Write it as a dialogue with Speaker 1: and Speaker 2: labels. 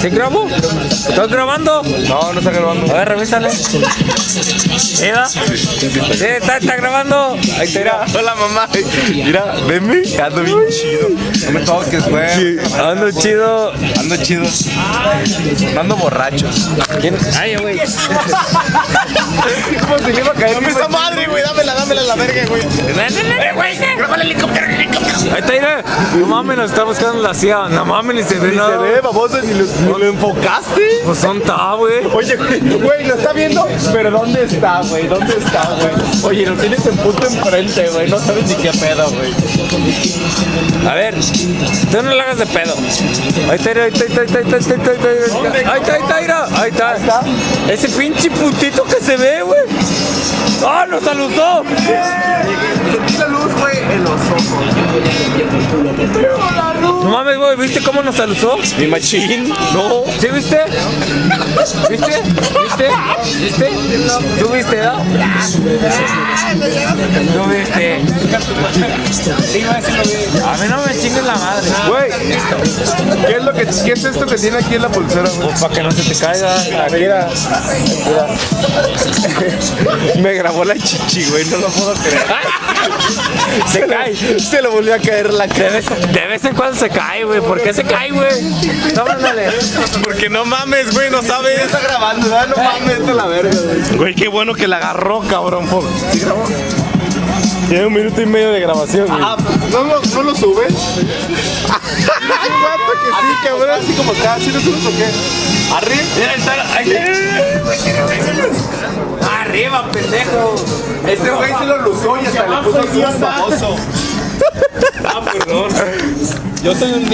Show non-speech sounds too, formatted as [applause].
Speaker 1: ¿Sí grabo? ¿Estás grabando?
Speaker 2: No, no está grabando.
Speaker 1: A ver, revísale. ¿Mira? Sí, está, está grabando. Ahí te irá.
Speaker 2: Hola mamá. Mira, venme. Ando bien chido. No me toques, güey.
Speaker 1: Ando chido.
Speaker 2: Ando chido. No ando borracho.
Speaker 1: ¿Quién? Ay, güey. [laughs]
Speaker 2: ¿Cómo se le iba a caer?
Speaker 3: Dame esa madre, Verga, güey.
Speaker 1: Ahí está. No mames, nos está buscando la CIA. No mames, ni se ve nada.
Speaker 2: Ni se ve, baboso, ni lo, enfocaste.
Speaker 1: Pues son ta, güey.
Speaker 2: Oye, güey, lo está viendo, pero ¿dónde está, güey? ¿Dónde está, güey? Oye, lo tienes en punto enfrente, güey. No sabes ni qué pedo, güey.
Speaker 1: A ver, tú no le hagas de pedo. Ahí está, ahí está, ahí está, ahí está, ahí está, ahí está. Ese pinche puntito que se ve, güey. ¡Ah, nos saludó! Mames, güey, ¿viste cómo nos saludó?
Speaker 2: Mi machín. No.
Speaker 1: ¿Sí viste? ¿Viste? ¿Viste? ¿Viste? ¿Tú viste, no? ¿Tú viste? A mí no me chingues la madre.
Speaker 2: Güey, ¿qué es, lo que, ¿qué es esto que tiene aquí en la pulsera, güey?
Speaker 1: Para que no se te caiga.
Speaker 2: Mira, [laughs] Me grabó la chichi, güey, no lo puedo creer.
Speaker 1: Se cae.
Speaker 2: Se le volvió a caer la cara.
Speaker 1: de vez en cuando se cae, güey. ¿Por qué se cae, güey? No, ándale.
Speaker 3: Porque no mames, güey, no sabes.
Speaker 2: Está grabando, ¿verdad? No mames, esto es la verga, güey.
Speaker 3: Güey, qué bueno que la agarró, cabrón. por- ¿Sí grabó?
Speaker 2: Tiene un minuto y medio de grabación, güey.
Speaker 3: Ah, ¿no, lo- ¿no lo subes? Ay, guapo que sí, cabrón.
Speaker 2: Así como acá, ¿sí lo subes o qué? Arriba.
Speaker 1: Mira, está, ahí está. Arriba, pendejo.
Speaker 2: Este güey se lo luzó y hasta le puso zoom, baboso.
Speaker 1: Ah, perdón.
Speaker 2: Yo soy un